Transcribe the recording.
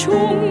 冲。